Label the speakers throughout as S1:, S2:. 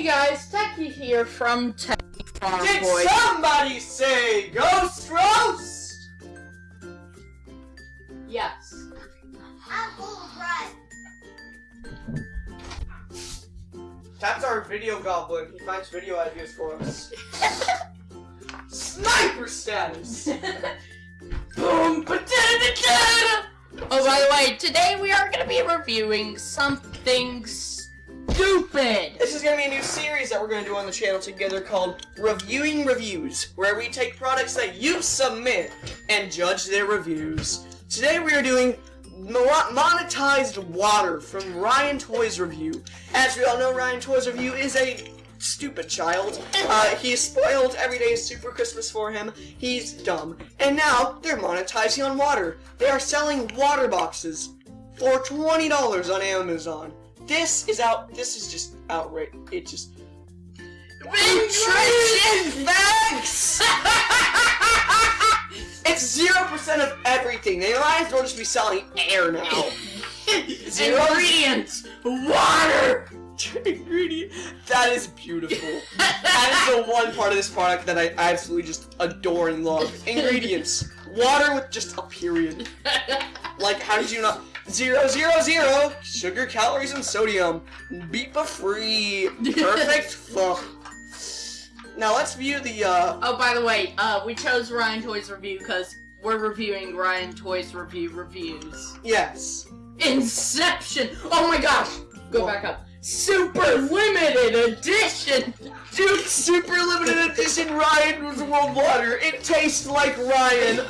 S1: Hey guys, Techie here from Techie Farm
S2: Did
S1: Boy.
S2: somebody say ghost roast?
S1: Yes.
S2: That's our video goblin. He finds video ideas for us. Sniper status.
S1: Boom! Oh, by the way, today we are going to be reviewing something stupid.
S2: This is gonna be a new series that we're gonna do on the channel together called Reviewing Reviews, where we take products that you submit and judge their reviews. Today we are doing monetized water from Ryan Toys Review. As we all know, Ryan Toys Review is a stupid child. Uh, he's spoiled. Every day super Christmas for him. He's dumb. And now they're monetizing on water. They are selling water boxes for $20 on Amazon. This is out. This is just outright. It just. Nutrition facts! it's zero percent of everything. They might as well just be selling air now. Zero
S1: Ingredients! Water!
S2: ingredient. That is beautiful. that is the one part of this product that I absolutely just adore and love. Ingredients: water with just a period. Like, how did you not? Zero, zero, zero. Sugar, calories, and sodium. BPA free. Perfect. Fuck. Now let's view the. uh...
S1: Oh, by the way, uh, we chose Ryan Toys Review because we're reviewing Ryan Toys Review reviews.
S2: Yes.
S1: Inception! Oh my gosh! Go back up. Super limited edition!
S2: Dude, super limited edition Ryan was World Water. It tastes like Ryan.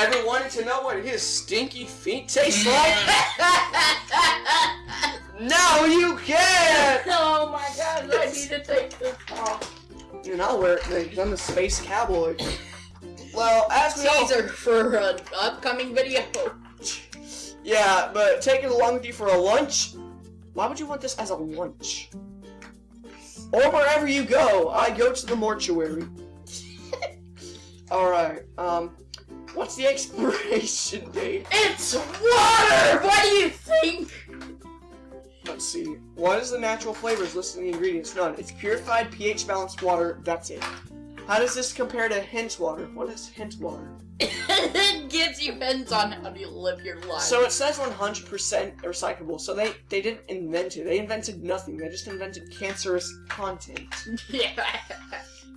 S2: Ever wanted to know what his stinky feet taste like? now you can!
S1: oh my gosh, I need to take this off.
S2: Dude, I'll wear it because I'm a space cowboy. Well, as we all...
S1: For an upcoming video.
S2: Yeah, but take it along with you for a lunch. Why would you want this as a lunch? Or wherever you go, I go to the mortuary. Alright, um, what's the expiration date?
S1: It's water! What do you think?
S2: Let's see. What is the natural flavors listed in the ingredients? None. It's purified pH balanced water, that's it. How does this compare to hint water? What is hint water?
S1: it gives you hints on how to live your life.
S2: So it says 100% recyclable, so they, they didn't invent it. They invented nothing. They just invented cancerous content.
S1: yeah.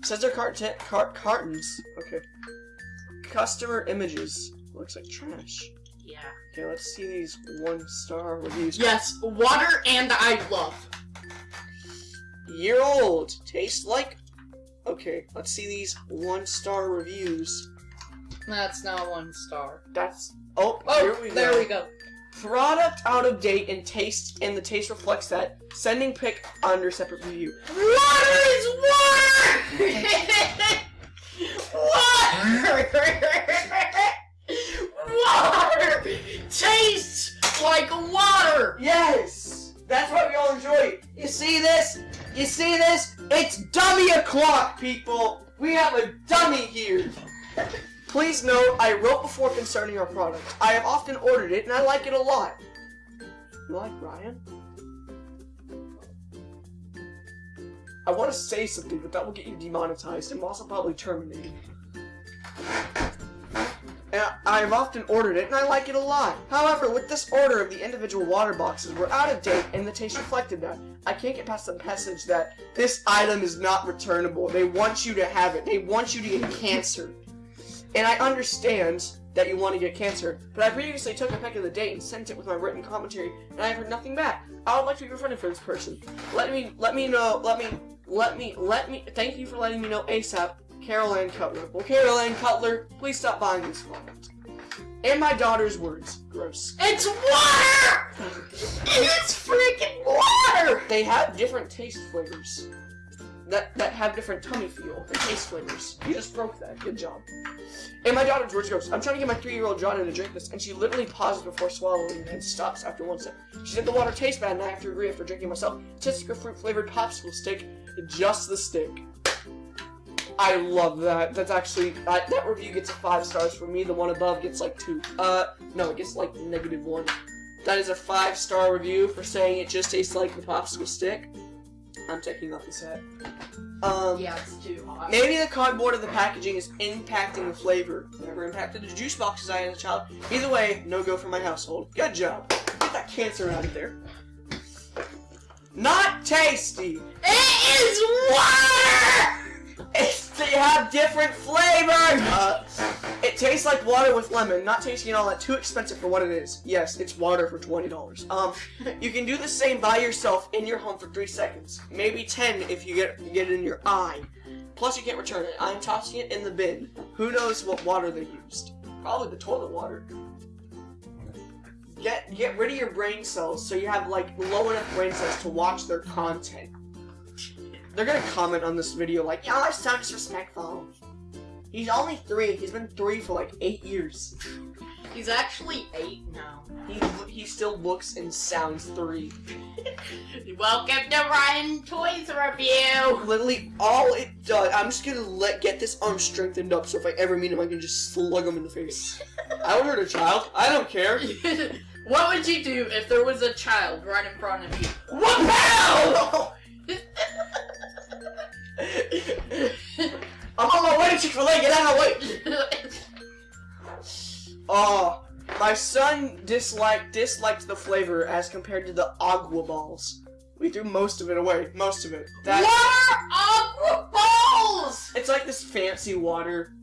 S2: Says they're cart cart cartons. Okay. Customer images. Looks like trash.
S1: Yeah.
S2: Okay, let's see these one star reviews.
S1: Yes, water and I love.
S2: Year old. Tastes like. Okay, let's see these one star reviews.
S1: That's not one star.
S2: That's. Oh,
S1: Oh,
S2: here we
S1: there
S2: go.
S1: we go.
S2: Product out of date and taste, and the taste reflects that. Sending pic under separate review.
S1: Water is water! water! Water! Tastes like water!
S2: Yes! That's what we all enjoy. You see this? You see this? It's dummy o'clock, people! We have a dummy here! Please note, I wrote before concerning our product. I have often ordered it, and I like it a lot. You like Ryan? I want to say something, but that will get you demonetized and also probably terminated. I have often ordered it, and I like it a lot. However, with this order of the individual water boxes, we're out of date, and the taste reflected that. I can't get past the message that this item is not returnable. They want you to have it. They want you to get cancer. And I understand that you want to get cancer, but I previously took a pic of the date and sent it with my written commentary, and I have heard nothing back. I would like to be refunded for this person. Let me, let me know, let me, let me, let me, thank you for letting me know ASAP, Carol Ann Cutler. Well, Carol Ann Cutler, please stop buying these product. In my daughter's words, gross.
S1: It's water! It's freaking water!
S2: They have different taste flavors. That, that have different tummy feel and taste flavors. You just broke that. Good job. And my daughter's words goes, I'm trying to get my three-year-old Jordan to drink this, and she literally pauses before swallowing and stops after one sip. She said the water tastes bad, and I have to agree after drinking myself. Tisca fruit-flavored popsicle stick, just the stick. I love that. That's actually, uh, that review gets five stars for me. The one above gets like two. Uh, no, it gets like negative one. That is a five star review for saying it just tastes like the popsicle stick. I'm taking off this hat. Um,
S1: Yeah, it's too hot.
S2: Maybe the cardboard of the packaging is impacting the flavor. Never impacted the juice boxes I had as a child. Either way, no go for my household. Good job. Get that cancer out of there. Not tasty.
S1: It is water!
S2: They have different flavors. Uh, it tastes like water with lemon. Not tasty and all that. Too expensive for what it is. Yes, it's water for twenty dollars. Um, you can do the same by yourself in your home for three seconds. Maybe ten if you get get it in your eye. Plus, you can't return it. I'm tossing it in the bin. Who knows what water they used? Probably the toilet water. Get get rid of your brain cells so you have like low enough brain cells to watch their content. They're gonna comment on this video like, "Y'all are so disrespectful." He's only three. He's been three for like eight years.
S1: He's actually eight now.
S2: He he still looks and sounds three.
S1: Welcome to Ryan Toys Review!
S2: Literally, all it does. I'm just gonna let get this arm strengthened up so if I ever meet him, I can just slug him in the face. I would hurt a child. I don't care.
S1: what would you do if there was a child right in front of you?
S2: What hell? I'm on my way to Chick Fil A. Get out of my way. Oh, my son disliked disliked the flavor as compared to the agua balls. We threw most of it away. Most of it. That
S1: what are aqua balls?
S2: it's like this fancy water.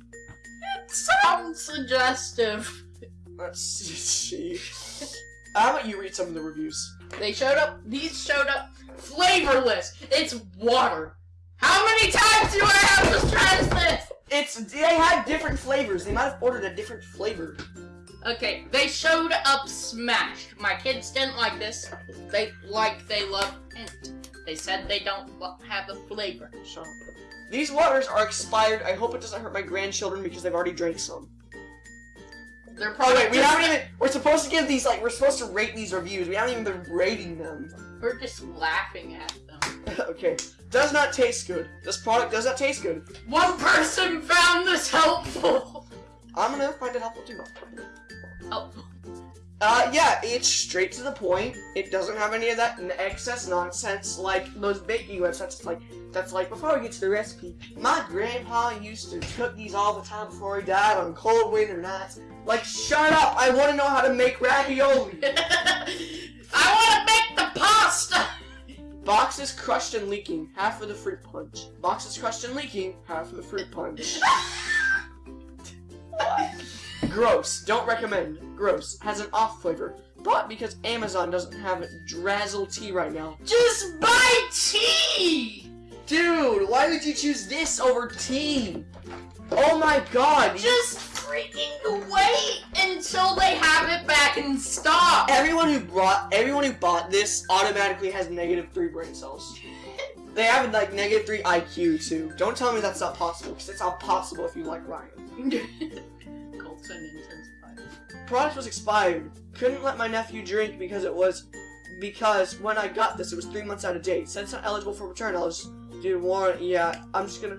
S1: It sounds suggestive.
S2: Let's see. How about you read some of the reviews?
S1: They showed up. These showed up flavorless. It's water. How many times do I have to stress this?
S2: It's they had different flavors. They might have ordered a different flavor.
S1: Okay, they showed up smashed. My kids didn't like this. They like they love hint. They said they don't have a flavor.
S2: Up. These waters are expired. I hope it doesn't hurt my grandchildren because they've already drank some.
S1: They're probably
S2: wait, we haven't even. We're supposed to give these like we're supposed to rate these reviews. We haven't even been rating them.
S1: We're just laughing at them.
S2: okay. Does not taste good. This product does not taste good.
S1: One person found this helpful.
S2: I'm gonna find it helpful too.
S1: Helpful.
S2: Uh, yeah, it's straight to the point. It doesn't have any of that excess nonsense like those baking websites. Like that's like before we get to the recipe. My grandpa used to cook these all the time before he died on cold winter nights. Like, shut up! I want to know how to make ravioli.
S1: I want to make the pasta.
S2: Boxes crushed and leaking, half of the fruit punch. Boxes crushed and leaking, half of the fruit punch. Gross. Don't recommend. Gross. Has an off flavor. But because Amazon doesn't have Drazzle tea right now.
S1: Just buy tea.
S2: Dude, why would you choose this over tea? Oh my god.
S1: Just freaking wait until they have it back in stock.
S2: Everyone who brought everyone who bought this automatically has negative three brain cells. They have like negative three IQ too. Don't tell me that's not possible, because it's not possible if you like Ryan.
S1: Colton intensified.
S2: product was expired. Couldn't let my nephew drink because it was because when I got this, it was three months out of date. Since it's not eligible for return, I'll just do warrant. Yeah, I'm just gonna.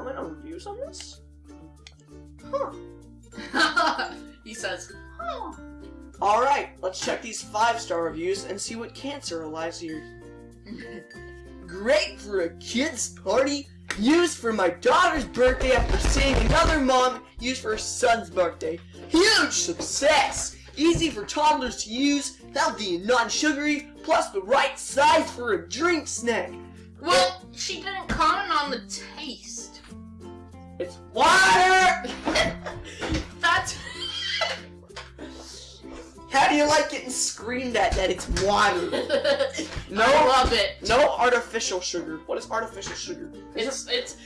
S2: Comment on reviews on this? Huh.
S1: he says, "Oh,
S2: All right, let's check these five-star reviews and see what cancer lies here. Great for a kid's party. Used for my daughter's birthday after seeing another mom used for her son's birthday. Huge success! Easy for toddlers to use, healthy and non-sugary, plus the right size for a drink snack.
S1: well, she didn't comment on the taste."
S2: It's water!
S1: That's.
S2: How do you like getting screamed at that it's water? No.
S1: I love it.
S2: No artificial sugar. What is artificial sugar?
S1: It's it's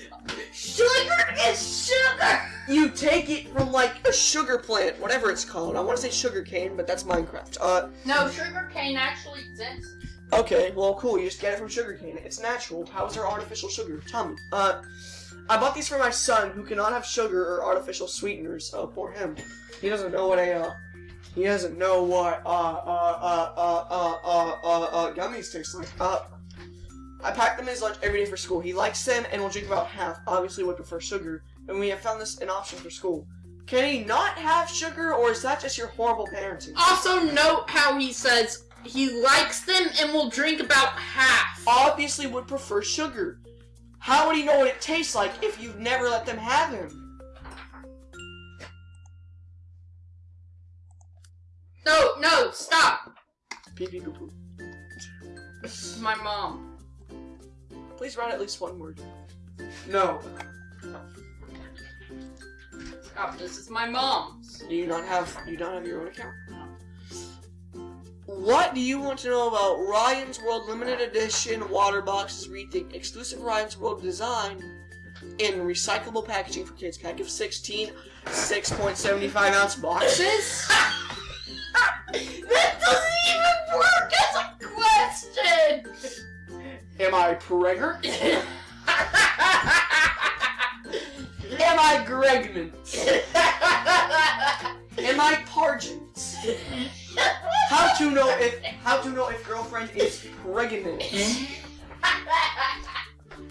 S1: sugar is sugar.
S2: You take it from like a sugar plant, whatever it's called. I want to say sugar cane, but that's Minecraft. Uh,
S1: No, sugar cane actually exists.
S2: okay, well, cool. You just get it from sugar cane. It's natural. How is there artificial sugar? Tell me. Uh, I bought these for my son, who cannot have sugar or artificial sweeteners. Oh, poor him. He doesn't know what a uh, he doesn't know what uh uh uh uh uh uh uh, uh gummies taste like. Uh, I pack them in his lunch every day for school. He likes them and will drink about half. Obviously, would prefer sugar. and we have found this an option for school. Can he not have sugar, or is that just your horrible parenting?
S1: Also, note how he says he likes them and will drink about half.
S2: Obviously, would prefer sugar. How would he know what it tastes like if you've never let them have him?
S1: No, no, stop.
S2: Pee pee poo poo.
S1: This is my mom.
S2: Please write at least one word. No.
S1: Stop. This is my mom's.
S2: Do you not have you don't have your own account? What do you want to know about Ryan's World limited edition water boxes rethink exclusive Ryan's World design in recyclable packaging for kids? Pack of 16 6.75 ounce boxes?
S1: that doesn't even work as a question.
S2: Am I pregnant? Am I pregnant? Am I pargent? How to know if how to know if girlfriend is pregnant?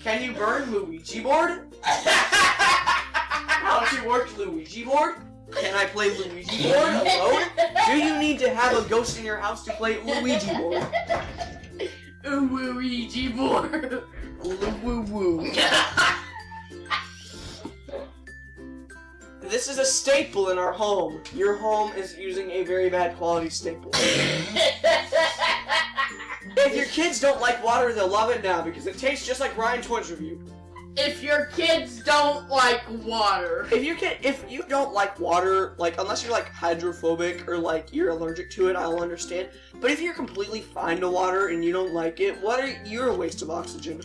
S2: Can you burn Ouija board? How to work Ouija board? Can I play Ouija board alone? Do you need to have a ghost in your house to play Ouija board?
S1: Ouija board.
S2: Woo woo. This is a staple in our home. Your home is using a very bad quality staple. If your kids don't like water, they'll love it now because it tastes just like Ryan Twins review.
S1: if your kids don't like water.
S2: If you can, if you don't like water, like unless you're like hydrophobic or like you're allergic to it, I'll understand. But if you're completely fine to water and you don't like it, what are you're a waste of oxygen.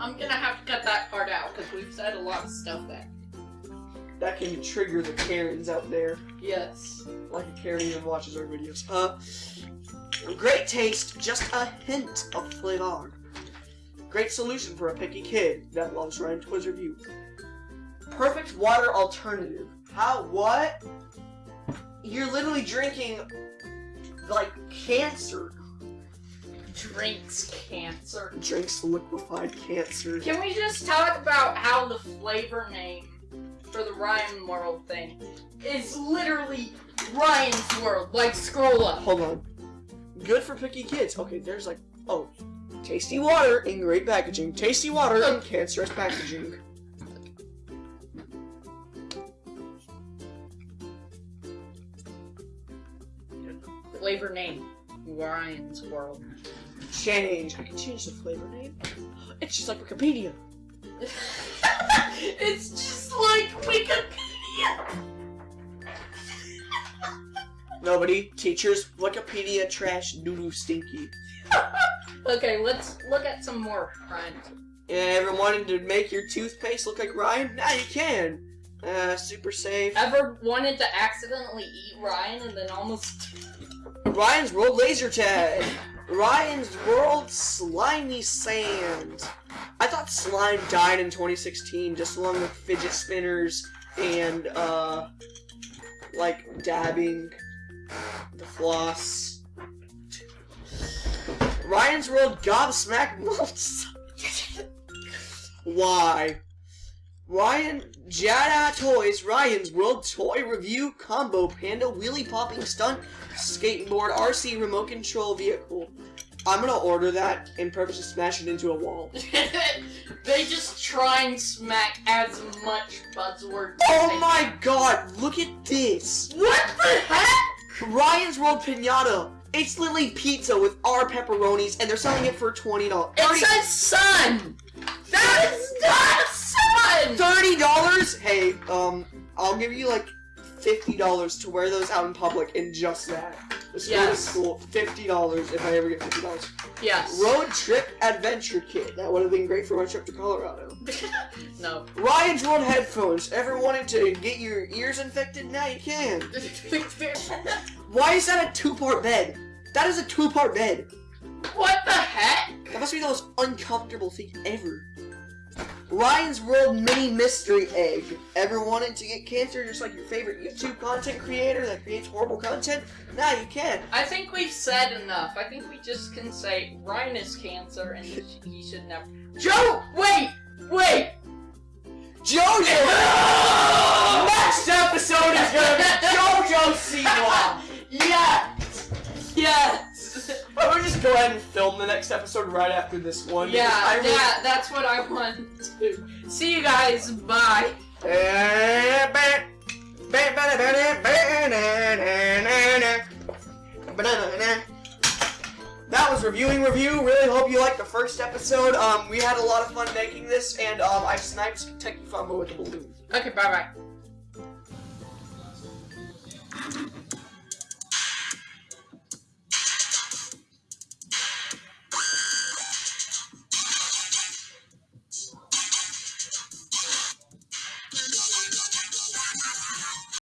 S1: I'm gonna have to cut that part out because we've said a lot of stuff there.
S2: That can trigger the Karens out there.
S1: Yes.
S2: Like a Karen even watches our videos. Uh, great taste, just a hint of flavor. Great solution for a picky kid that loves Ryan Twiz review. Perfect water alternative. How? What? You're literally drinking like cancer.
S1: Drinks cancer.
S2: Drinks liquefied cancer.
S1: Can we just talk about how the flavor name for the Ryan World thing is literally Ryan's World? Like, scroll up.
S2: Hold on. Good for picky kids. Okay, there's like oh, tasty water in great packaging. Tasty water in cancerous packaging.
S1: Flavor name Ryan's World.
S2: Change. I can change the flavor name. It's just like Wikipedia.
S1: it's just like Wikipedia.
S2: Nobody. Teachers. Wikipedia trash. Doo stinky.
S1: Okay, let's look at some more Ryan.
S2: Yeah, ever wanted to make your toothpaste look like Ryan? Now you can. Uh, super safe.
S1: Ever wanted to accidentally eat Ryan and then almost
S2: Ryan's World Laser Tag. Ryan's World Slimy Sand. I thought slime died in 2016, just along with fidget spinners and uh, like dabbing, the floss. Ryan's World Gobsmack. Why? Ryan Jada Toys Ryan's World Toy Review Combo Panda Wheelie Popping Stunt Skateboard RC Remote Control Vehicle. I'm gonna order that and purposely smash it into a wall.
S1: they just try and smack as much buzzword.
S2: Oh my god, look at this!
S1: What the heck?
S2: Ryan's World Pinata! It's literally pizza with our pepperonis and they're selling it for $20.
S1: It says sun. That is not a.
S2: Thirty dollars? Hey, um, I'll give you like fifty dollars to wear those out in public and just that. Let's go to school. Fifty dollars if I ever get fifty dollars.
S1: Yes.
S2: Road trip adventure kit. That would have been great for my trip to Colorado.
S1: no.
S2: Ryan's World headphones. Ever wanted to get your ears infected? Now you can. Why is that a two-part bed? That is a two-part bed.
S1: what the heck?
S2: That must be the most uncomfortable thing ever. Ryan's World Mini Mystery Egg. Ever wanted to get cancer just like your favorite YouTube content creator that creates horrible content? Now you can.
S1: I think we've said enough. I think we just can say Ryan is cancer and he, sh- he should never. Joe, wait, wait.
S2: JoJo. Next episode is gonna be JoJo Siwa.
S1: Yes! Yes!
S2: I'm gonna just go ahead and film the next episode right after this one.
S1: Yeah,
S2: I really-
S1: yeah, that's what I want to. See you guys, bye.
S2: That was reviewing review. Really hope you liked the first episode. Um, we had a lot of fun making this, and um, I sniped Techie Fumbo with the balloon.
S1: Okay, bye bye.